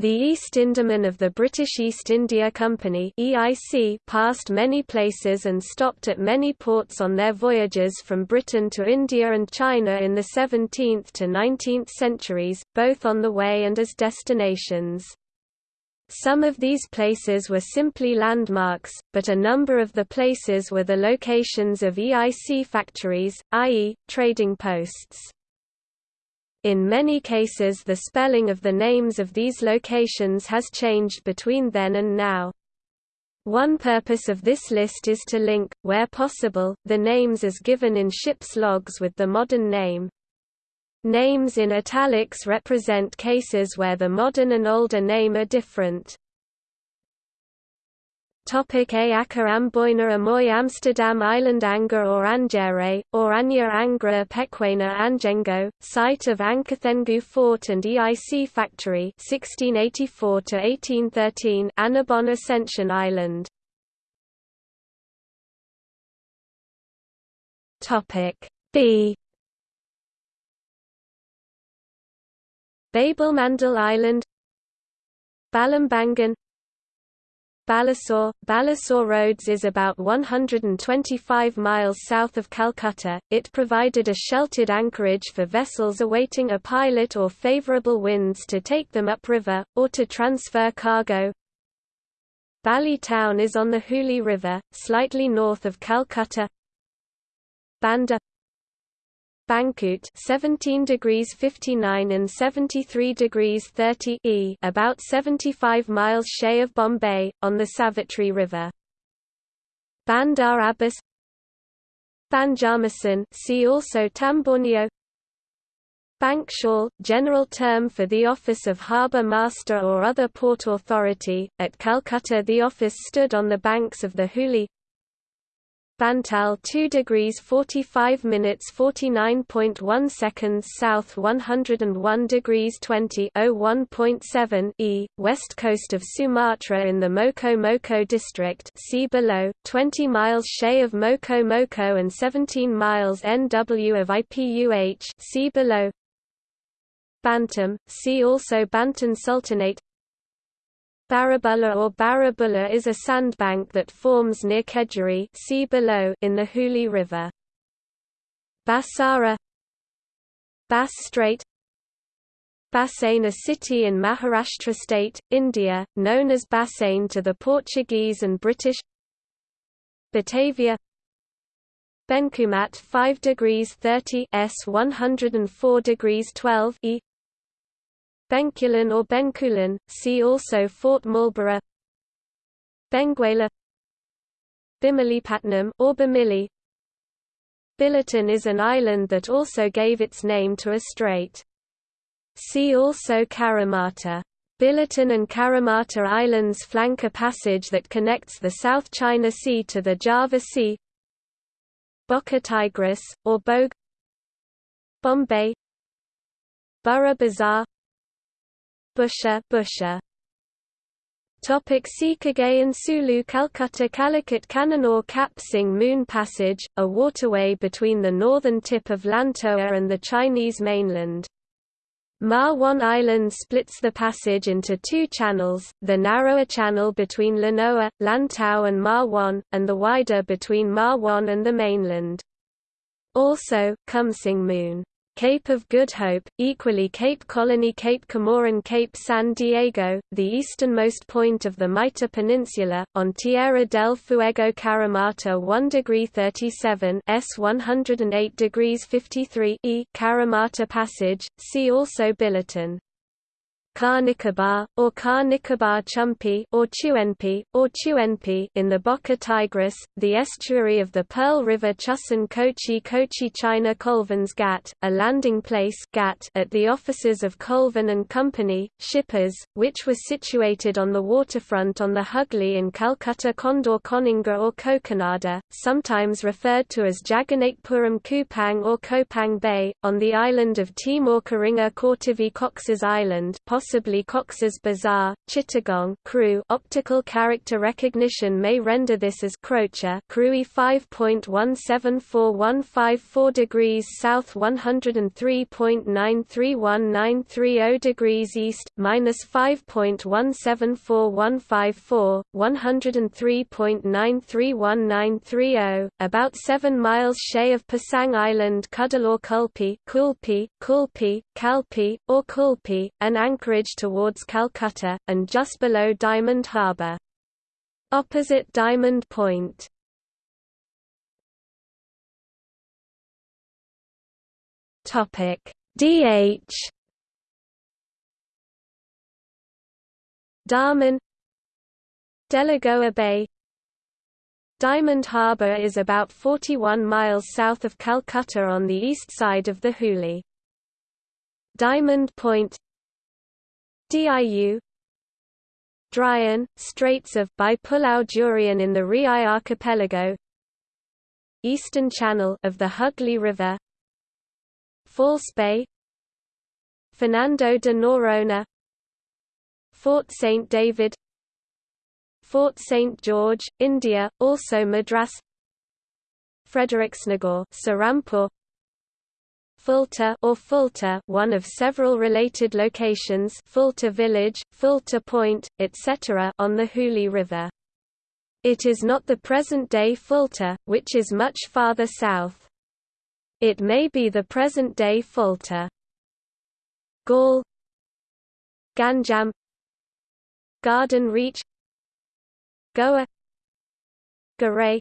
The East Indiaman of the British East India Company (EIC) passed many places and stopped at many ports on their voyages from Britain to India and China in the 17th to 19th centuries, both on the way and as destinations. Some of these places were simply landmarks, but a number of the places were the locations of EIC factories, i.e., trading posts. In many cases the spelling of the names of these locations has changed between then and now. One purpose of this list is to link, where possible, the names as given in ship's logs with the modern name. Names in italics represent cases where the modern and older name are different. Topic A Acker Amboina Amoy Amsterdam Island Anger or Angere, or Anya Angra Pequena Angengo, site of Ankathengu Fort and EIC Factory 1684–1813 Annobon Ascension Island. B. Babelmandel Island Balambangan Balasore, Balasore Roads is about 125 miles south of Calcutta. It provided a sheltered anchorage for vessels awaiting a pilot or favorable winds to take them upriver, or to transfer cargo. Bali town is on the Hooghly River, slightly north of Calcutta. Banda Bangkot 17 degrees 59 and 73 degrees 30 e about 75 miles shay of Bombay, on the Savitri River. Bandar Abbas Banjarmasin see also Tamborneo Bankshall, general term for the office of harbour master or other port authority. At Calcutta the office stood on the banks of the Hooghly Bantal 2 degrees 45 minutes 49.1 seconds south 101 degrees 20 01.7 e, west coast of Sumatra in the Moko Moko district see below, 20 miles shay of Moko Moko and 17 miles NW of IPUH see below. Bantam, see also Bantan Sultanate Barabulla or Barabulla is a sandbank that forms near Kedjeri see below in the Hooghly River. Basara Bass Strait Bassein a city in Maharashtra state, India, known as Bassein to the Portuguese and British Batavia Benkumat 5 degrees 30 S 104 degrees 12 E Benkulin or Benkulin, see also Fort Marlborough. Benguela. Bimilipatnam or Bimili. Billiton is an island that also gave its name to a strait. See also Karamata. Billiton and Karamata Islands flank a passage that connects the South China Sea to the Java Sea. Bocca Tigris, or Bogue. Bombay. Burra Bazaar Busha, Busha. Topic Sikagay Sulu Calcutta Calicut Cananore Cap Sing Moon Passage, a waterway between the northern tip of Lantau and the Chinese mainland. Ma Wan Island splits the passage into two channels, the narrower channel between Lanoa, Lantau and Ma Wan, and the wider between Ma Wan and the mainland. Also, Kumsing Moon Cape of Good Hope, equally Cape Colony Cape Comorin Cape San Diego, the easternmost point of the Mitre Peninsula, on Tierra del Fuego Karamata 1 degree 37 S 108 degrees 53 E Karamata Passage, see also Billiton. Car Nicobar, or Car Nicobar Chumpi or Chuenpi, or Chuenpi in the Bocca Tigris, the estuary of the Pearl River Chusan Kochi Kochi China Colvins Ghat, a landing place Ghat at the offices of Colvin and Company, shippers, which was situated on the waterfront on the Hooghly in Calcutta Condor Coninga or Kokonada, sometimes referred to as Jagannakepuram Kupang or Kopang Bay, on the island of Timor Karinga Kortavi Cox's Island, possibly Cox's Bazar, Chittagong crew optical character recognition may render this as Crocha Crewy 5.174154 degrees south 103.931930 degrees east minus 5.174154 103.931930 about 7 miles shay of Pasang Island Cuddalore Kulpi Kulpi Kulpi Kalpi or Kulpi an anchorage towards Calcutta and just below Diamond Harbour. Opposite Diamond Point. Topic. DH Daman Delagoa Bay. Diamond Harbour is about 41 miles south of Calcutta on the east side of the Hooghly. Diamond Point Diu Drian, Straits of by Pulau Durian in the Riau archipelago Eastern channel of the Hooghly River False Bay Fernando de Noronha Fort St. David Fort St. George, India, also Madras Frederiksnagor Serampore Fulta or Fulta, one of several related locations Fulta village, Fulta Point, etc. on the Hooghly River. It is not the present-day Fulta, which is much farther south. It may be the present-day Fulta. Gaul Ganjam Garden Reach Goa Garay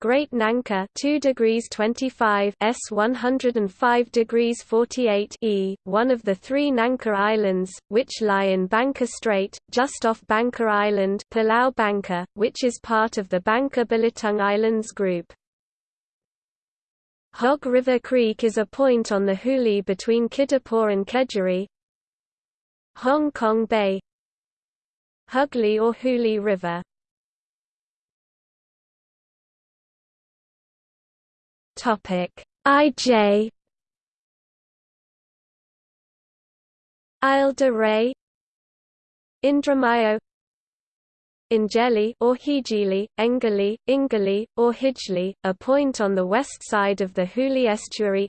Great Nangka 2 degrees 25 S 105 degrees 48 E, one of the three Nangka Islands, which lie in Bangka Strait, just off Bangka Island Pulau Bangka, which is part of the Bangka Belitung Islands group. Hog River Creek is a point on the Hooghly between Kidderpore and Kedgeree. Hong Kong Bay Hugli or Hooghly River. Topic. IJ Isle de Ré Indramayo Ingeli or Hijili, Engeli, Ingali, or Hijli, a point on the west side of the Hooghly estuary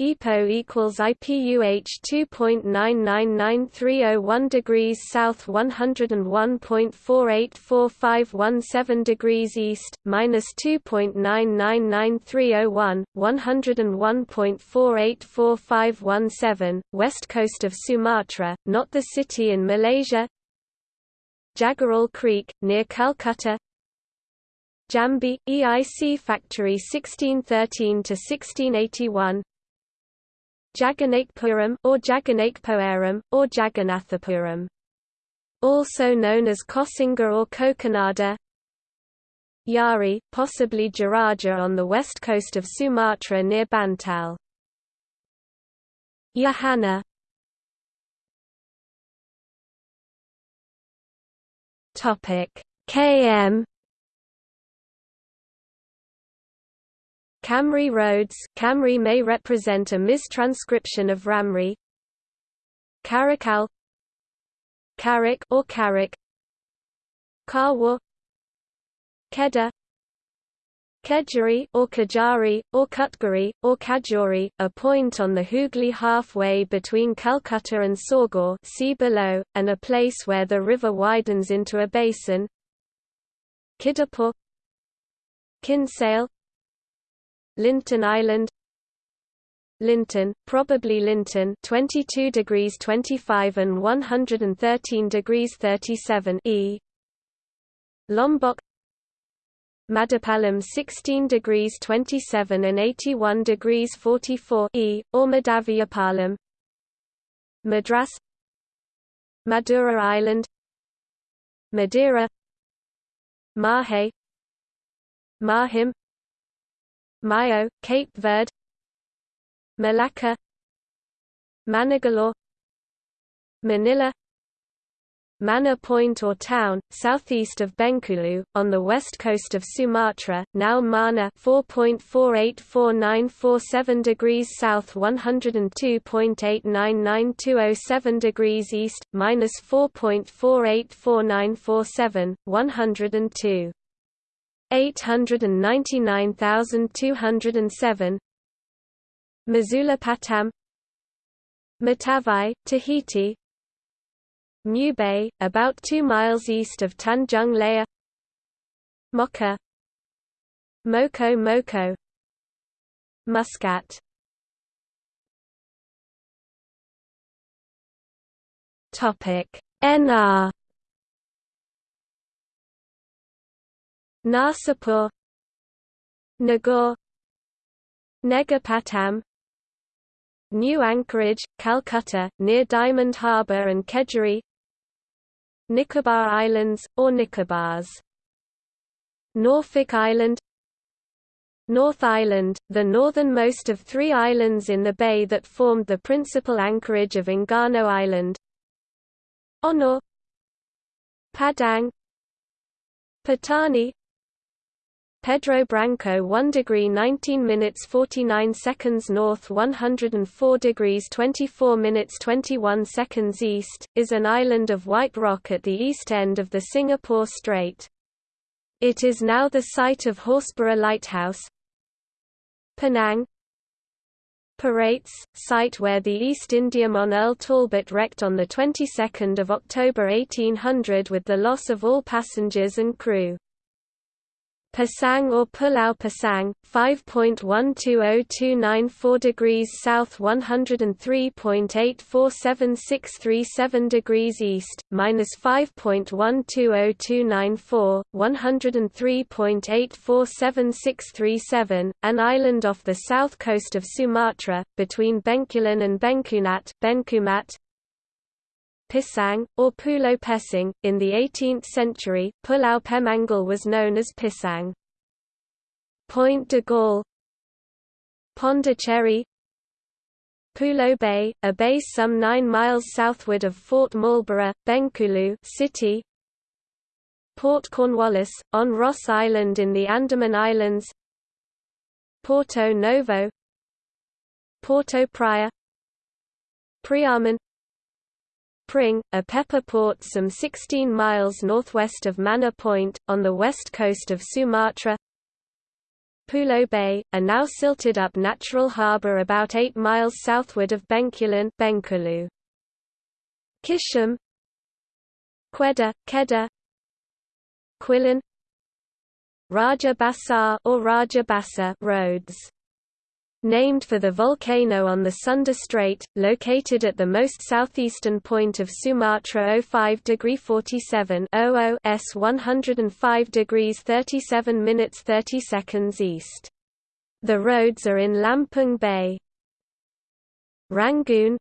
EPO equals IPUH 2.999301 degrees south 101.484517 degrees east, minus 2.999301, 101.484517, west coast of Sumatra, not the city in Malaysia. Jagaral Creek, near Calcutta. Jambi, EIC Factory 1613–1681 Jagannakepuram or Jagannakepoeram, or Jagannathapuram. Also known as Kosinga or Kokonada Yari, possibly Jaraja on the west coast of Sumatra near Bantal. Yahana KM Camry roads Camry may represent a mistranscription of Ramri Karakal Karik or Karik Karwa Keda Kedjari or Kajari, or Kutgari, or Kajori, a point on the Hooghly halfway between Calcutta and Saugor see below, and a place where the river widens into a basin Kidderpore Kinsale Linton Island. Linton, probably Linton 22 degrees 25 and 113 degrees 37 E. Lombok. Madapalam 16 degrees 27 and 81 degrees 44 E, or Madaviyapalam Madras. Madura Island. Madeira. Mahe. Mahim Mayo, Cape Verde Malacca Manigalo Manila Manor Point or Town, southeast of Bengkulu, on the west coast of Sumatra, now Mana 4.484947 degrees south 102.899207 degrees east, minus 4.484947, 102. 899207 Masulipatam Matavai, Tahiti. Mubei, about 2 miles east of Tanjung Lea Mocha. Moko Moko. Muscat. Topic. NR Narsapur Nagaur Negapatam. New Anchorage, Calcutta, near Diamond Harbour and Kedgeree. Nicobar Islands, or Nicobars. Norfolk Island. North Island, the northernmost of three islands in the bay that formed the principal anchorage of Enggano Island. Onor Padang. Patani Pedro Branco 1 degree 19 minutes 49 seconds north 104 degrees 24 minutes 21 seconds east, is an island of white rock at the east end of the Singapore Strait. It is now the site of Horsburgh Lighthouse. Penang Parates, site where the East Indiaman Earl Talbot wrecked on the 22nd of October 1800 with the loss of all passengers and crew. Pasang or Pulau Pasang, 5.120294 degrees south 103.847637 degrees east, minus 5.120294, 103.847637, an island off the south coast of Sumatra, between Bencoolen and Bencoolat, Benkumat, Pisang, or Pulau Pesing. In the 18th century, Pulau Pemanggul was known as Pisang. Point de Galle Pondicherry. Pulau Bay, a bay some 9 miles southward of Fort Marlborough, Bengkulu city. Port Cornwallis, on Ross Island in the Andaman Islands. Porto Novo. Porto Praya. Priaman Pring, a pepper port some 16 miles northwest of Manor Point, on the west coast of Sumatra. Pulau Bay, a now silted-up natural harbour about 8 miles southward of Bengkulu. Kisham Quetta, Kedah Quilin Raja Basar or Raja Basa roads named for the volcano on the Sunda Strait, located at the most southeastern point of Sumatra 05 degree 47 00 s 105 degrees 37 minutes 30 seconds east. The roads are in Lampung Bay. Rangoon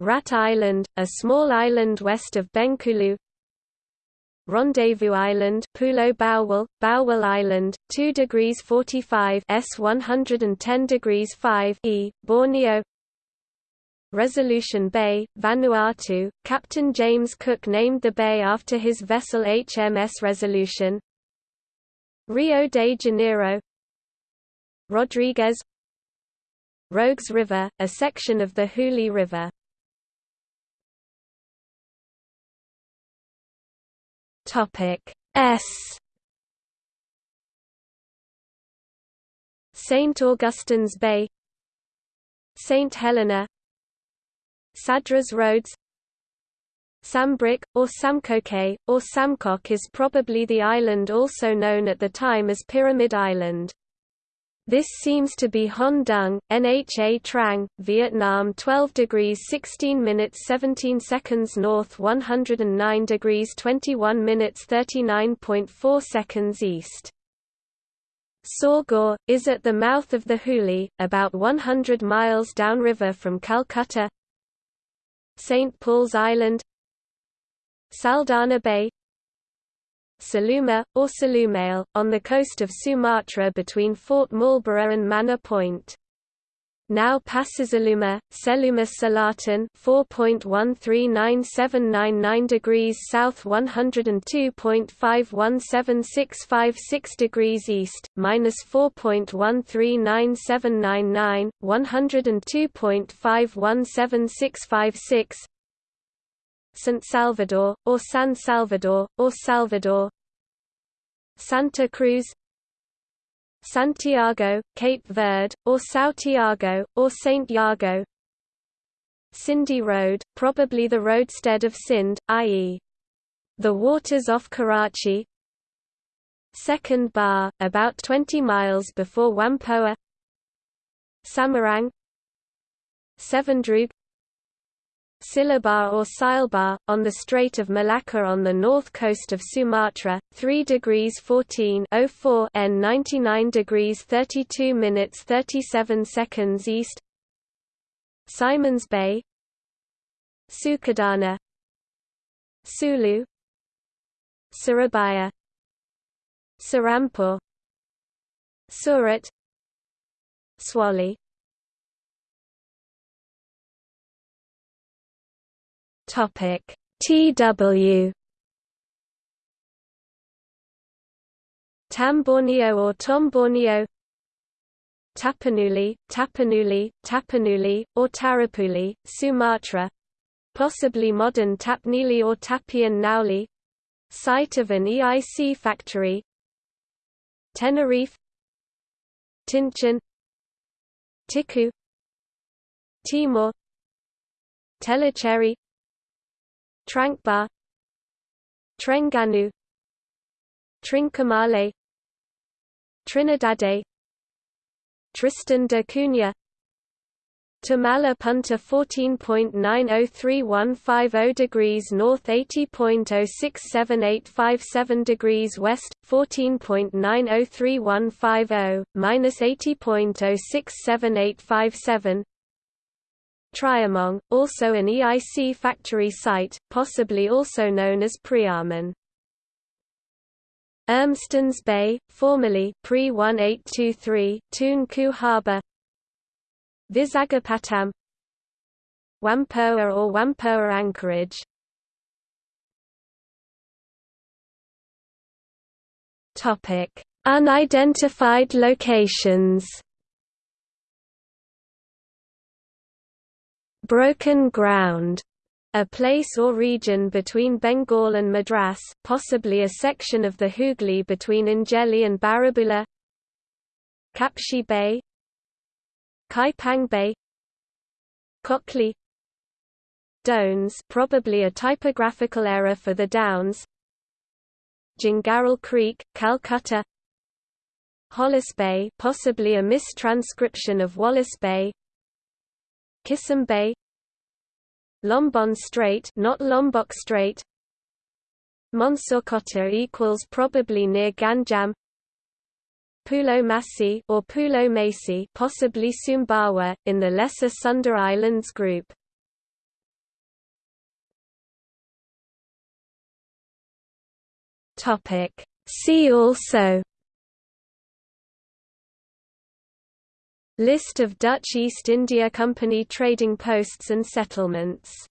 Rat Island, a small island west of Bengkulu Rendezvous Island, Pulau Bawal, Bawal Island, 2 degrees 45 S 110 degrees 5 E, Borneo. Resolution Bay, Vanuatu. Captain James Cook named the bay after his vessel HMS Resolution. Rio de Janeiro. Rodriguez Rogues River, a section of the Hooghly River. Topic S St Augustine's Bay St Helena Sadras Roads Sambrick, or Samkoke, or Samkok is probably the island also known at the time as Pyramid Island. This seems to be Hon Dung, Nha Trang, Vietnam 12 degrees 16 minutes 17 seconds north 109 degrees 21 minutes 39.4 seconds east. Saugur, is at the mouth of the Hooghly, about 100 miles downriver from Calcutta St. Paul's Island Saldanha Bay Saluma, or Salumale, on the coast of Sumatra between Fort Marlborough and Manor Point. now Passazaluma, Seluma Salatin 4.139799 degrees south 102.517656 degrees east, minus 4.139799, 102.517656 St. Salvador, or San Salvador, or Salvador. Santa Cruz. Santiago, Cape Verde, or São Tiago, or Saint Iago. Sindhi Road, probably the roadstead of Sindh, i.e. the waters off Karachi. Second Bar, about 20 miles before Wampoa. Samarang. Sevendroog Silabar or Silbar, on the Strait of Malacca on the north coast of Sumatra, 3 degrees 14 04 N 99 degrees 32 minutes 37 seconds east. Simons Bay. Sukadana Sulu. Surabaya. Serampore Surat. Swali Topic. TW Tamborneo or Tomborneo Tapanuli, Tapanuli, Tapanuli, or Tarapuli, Sumatra? Possibly modern Tapnili or Tapian Nauli? Site of an EIC factory? Tenerife? Tinchan Tiku? Timor? Tellicherry Trankbar Trengganu. Trincomalee. Trinidade Tristan da Cunha. Tamala Punta 14.903150 degrees north 80.067857 degrees west, 14.903150, minus 80.067857 Triamong, also an EIC factory site, possibly also known as Priaman. Urmston's Bay, formerly pre-1823, Tunku Harbour Vizagapatam Wampoa or Wampoa Anchorage. Unidentified locations Broken ground a place or region between Bengal and Madras, possibly a section of the Hooghly between Injeli and Barabula, Kapshi Bay Kaipang Bay Kokli Dones probably a typographical error for the Downs Jingaral Creek, Calcutta Hollis Bay possibly a mistranscription of Wallace Bay Kisum Bay Lombon Strait not Lombok Strait Monsurcotta equals probably near Ganjam Pulo Masi or Pulo Masi possibly Sumbawa, in the Lesser Sunda Islands group. See also List of Dutch East India Company trading posts and settlements